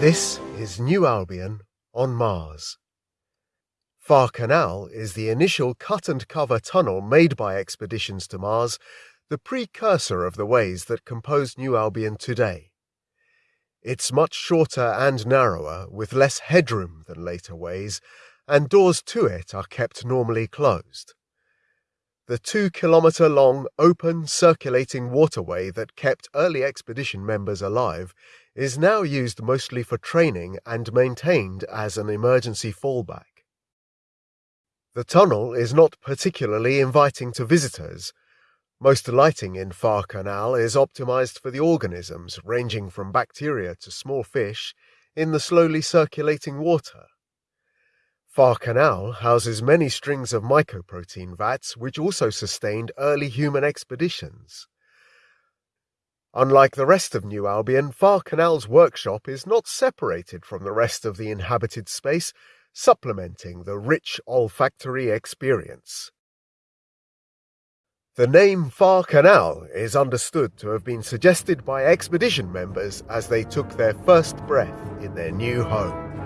This is New Albion on Mars. Far Canal is the initial cut and cover tunnel made by expeditions to Mars, the precursor of the ways that compose New Albion today. It's much shorter and narrower, with less headroom than later ways, and doors to it are kept normally closed. The two kilometre long, open, circulating waterway that kept early expedition members alive is now used mostly for training and maintained as an emergency fallback. The tunnel is not particularly inviting to visitors. Most lighting in Far Canal is optimized for the organisms, ranging from bacteria to small fish, in the slowly circulating water. Far Canal houses many strings of mycoprotein vats which also sustained early human expeditions. Unlike the rest of New Albion, Far Canal's workshop is not separated from the rest of the inhabited space, supplementing the rich olfactory experience. The name Far Canal is understood to have been suggested by expedition members as they took their first breath in their new home.